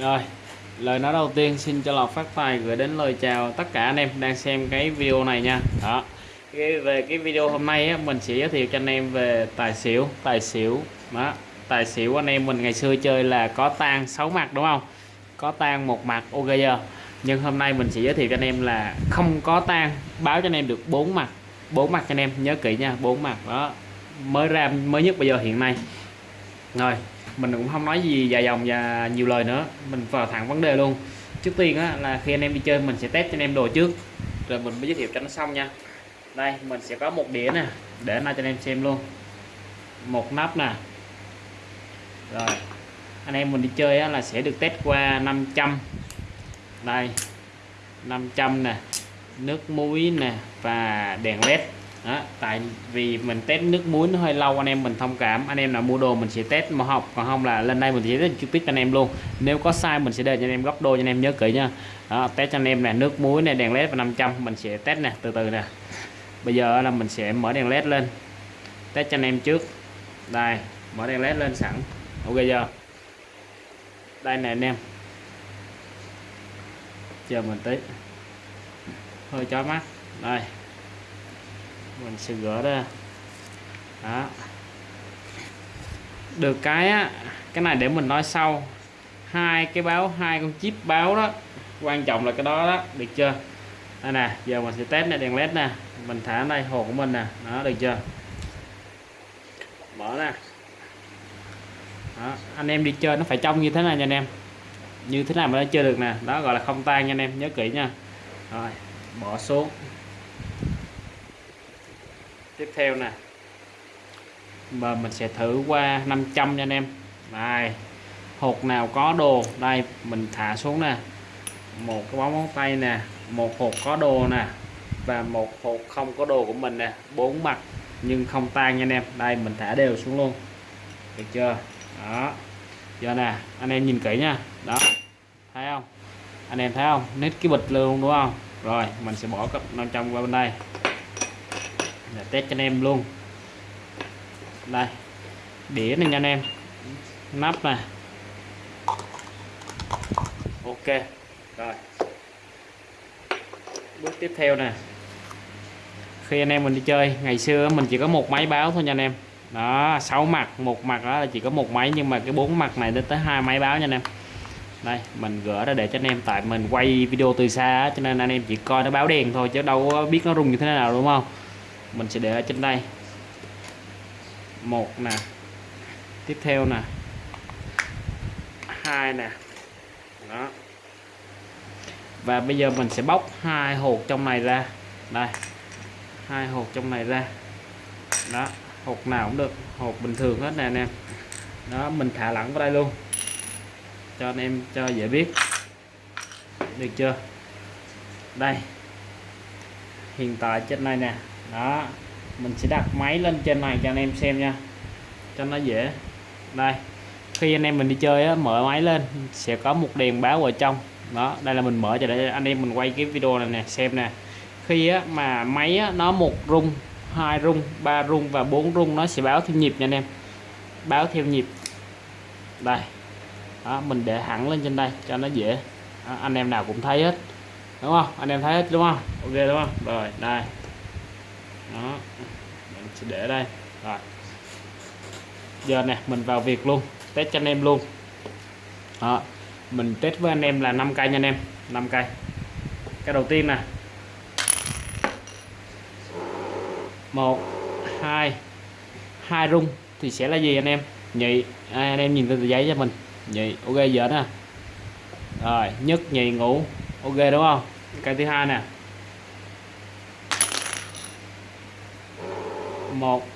Rồi, lời nói đầu tiên xin cho lọc phát tài gửi đến lời chào tất cả anh em đang xem cái video này nha. Đó. Cái, về cái video hôm nay á, mình sẽ giới thiệu cho anh em về tài xỉu, tài xỉu. Đó, tài xỉu anh em mình ngày xưa chơi là có tan 6 mặt đúng không? Có tan một mặt ok giờ. Nhưng hôm nay mình sẽ giới thiệu cho anh em là không có tan, báo cho anh em được bốn mặt. bốn mặt cho anh em nhớ kỹ nha, bốn mặt đó. Mới ra mới nhất bây giờ hiện nay. Rồi, mình cũng không nói gì dài dòng và nhiều lời nữa. Mình vào thẳng vấn đề luôn. Trước tiên á, là khi anh em đi chơi mình sẽ test cho anh em đồ trước. Rồi mình mới giới thiệu cho nó xong nha. Đây mình sẽ có một đĩa nè để nó cho anh em xem luôn. Một nắp nè. Rồi anh em mình đi chơi á, là sẽ được test qua 500 đây 500 nè. Nước muối nè và đèn led đó, tại vì mình test nước muối nó hơi lâu anh em mình thông cảm. Anh em nào mua đồ mình sẽ test mà học. Còn không là lên đây mình sẽ test trực tiếp cho anh em luôn. Nếu có sai mình sẽ để cho anh em góc đôi cho anh em nhớ kỹ nha. Đó, test cho anh em này nước muối này đèn led và 500 mình sẽ test nè từ từ nè. Bây giờ là mình sẽ mở đèn led lên. Test cho anh em trước. Đây mở đèn led lên sẵn. Ok giờ đây nè anh em. Chờ mình tí. Hơi chói mắt. Đây mình sẽ gỡ ra. Đó. Được cái á, cái này để mình nói sau. Hai cái báo, hai con chip báo đó, quan trọng là cái đó đó, được chưa? Đây nè, giờ mình sẽ test này, đèn led nè. Mình thả đây, hồ của mình nè. Đó, được chưa? Mở nè đó. anh em đi chơi nó phải trong như thế này nha anh em. Như thế này mà nó chơi được nè. Đó, gọi là không tan nha anh em, nhớ kỹ nha. Rồi, bỏ xuống tiếp theo nè. Mà mình sẽ thử qua 500 nha anh em. Này, hột nào có đồ? Đây, mình thả xuống nè. Một cái bóng móng tay nè, một hột có đồ nè, và một hột không có đồ của mình nè. Bốn mặt, nhưng không tan nha anh em. Đây, mình thả đều xuống luôn. Được chưa? Đó. Giờ nè, anh em nhìn kỹ nha. Đó. Thấy không? Anh em thấy không? Nít cái bịch luôn, đúng không? Rồi, mình sẽ bỏ cặp 500 qua bên đây để test cho anh em luôn. Đây, đĩa này nha anh em. Nắp này. Ok, rồi. Bước tiếp theo nè. Khi anh em mình đi chơi, ngày xưa mình chỉ có một máy báo thôi nha anh em. Đó, sáu mặt, một mặt đó là chỉ có một máy, nhưng mà cái bốn mặt này đến tới hai máy báo nha anh em. Đây, mình gỡ ra để cho anh em, tại mình quay video từ xa cho nên anh em chỉ coi nó báo đèn thôi, chứ đâu có biết nó rung như thế nào, đúng không? Mình sẽ để ở trên đây. Một nè. Tiếp theo nè. Hai nè. Đó. Và bây giờ mình sẽ bóc hai hột trong này ra. Đây. Hai hột trong này ra. Đó. Hột nào cũng được. Hột bình thường hết nè anh em. Đó, mình thả lỏng vào đây luôn. Cho anh em, cho dễ biết. Được chưa? Đây. Hiện tại trên này nè đó mình sẽ đặt máy lên trên này cho anh em xem nha. Cho nó dễ. Đây khi anh em mình đi chơi á, mở máy lên sẽ có một đèn báo ở trong. Đó đây là mình mở cho để anh em mình quay cái video này nè xem nè. Khi á, mà máy á, nó một rung hai rung ba rung và bốn rung nó sẽ báo theo nhịp nha anh em. Báo theo nhịp. Đây. Đó, mình để hẳn lên trên đây cho nó dễ. Đó, anh em nào cũng thấy hết. Đúng không? Anh em thấy hết đúng không? Ok đúng không? Rồi đây đó. Mình sẽ để đây. Rồi. Giờ nè mình vào việc luôn. Test cho anh em luôn. Đó. mình test với anh em là 5 cây nha anh em. 5 cây. Cái đầu tiên nè. Một hai hai rung thì sẽ là gì anh em? Nhị. À, anh em nhìn từ giấy cho mình. Nhị. Ok giờ nè. Rồi nhất nhị ngủ. Ok đúng không? Cây thứ hai nè. Một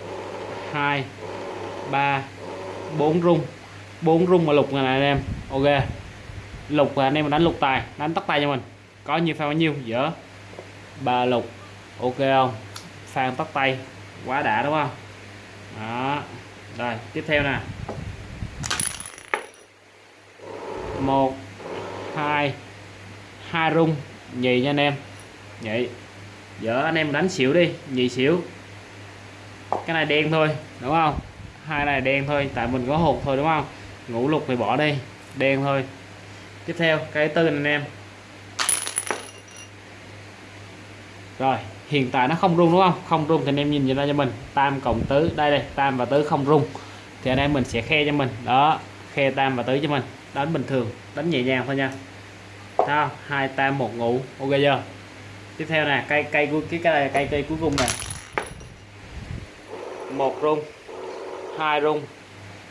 hai ba bốn rung. Bốn rung mà lục này, anh em. Ok. Lục là anh em đánh lục tài. Đánh tắt tay cho mình. Có nhiêu pha bao nhiêu? Dở. Ba lục. Ok không? Phan tắt tay. Quá đã đúng không? Đó. Rồi tiếp theo nè. Một hai hai rung. Nhì nha anh em. Nhị dở anh em đánh xỉu đi. Nhì xỉu cái này đen thôi, đúng không? Hai này đen thôi, tại mình có hột thôi, đúng không? Ngũ lục thì bỏ đi, đen thôi. Tiếp theo, cái tư này anh em. Rồi, hiện tại nó không rung, đúng không? Không rung thì anh em nhìn ra cho mình. Tam cộng tứ, đây đây, tam và tứ không rung. Thì anh em mình sẽ khe cho mình. Đó, khe tam và tứ cho mình. Đánh bình thường, đánh nhẹ nhàng thôi nha. Sao hai, tam, một, ngủ. Ok chưa? Tiếp theo nè, cây cây cuối, cái cái, cây cây cuối cùng này một rung hai rung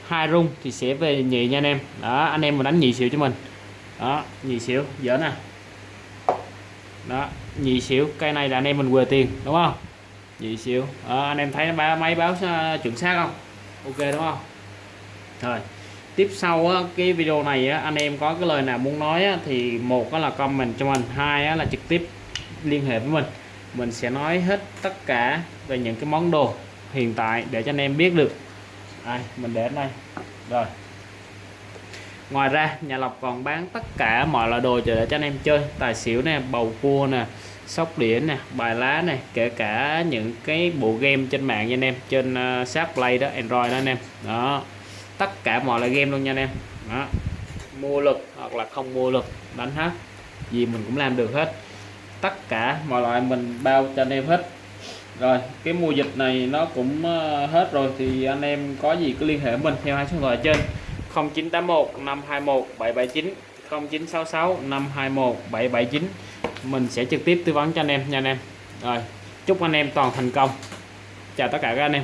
hai rung thì sẽ về nhị nha anh em. Đó anh em mà đánh nhị xỉu cho mình. Đó nhị xỉu dở nè. Đó nhị xỉu cây này là anh em mình quề tiền đúng không? Nhị xỉu. Đó, anh em thấy ba máy báo ờ, chuẩn xác không? Ok đúng không? Rồi tiếp sau á, cái video này á, anh em có cái lời nào muốn nói á, thì một là comment cho mình hai á, là trực tiếp liên hệ với mình. Mình sẽ nói hết tất cả về những cái món đồ hiện tại để cho anh em biết được. Đây mình để ở đây. Rồi. Ngoài ra nhà lộc còn bán tất cả mọi loại đồ để cho anh em chơi. Tài xỉu nè bầu cua nè sóc đĩa nè bài lá nè kể cả những cái bộ game trên mạng nha anh em. Trên ờ, uh, Sharp Play đó Android đó anh em. Đó. Tất cả mọi loại game luôn nha anh em. Đó. Mua lực hoặc là không mua lực đánh hết. Gì mình cũng làm được hết. Tất cả mọi loại mình bao cho anh em hết rồi, cái mùa dịch này nó cũng ờ, hết rồi thì anh em có gì cứ liên hệ mình theo hai số điện thoại trên. 0981 521 779 0966 521 779 mình sẽ trực tiếp tư vấn cho anh em nha anh em. Rồi, chúc anh em toàn thành công. Chào tất cả các anh em.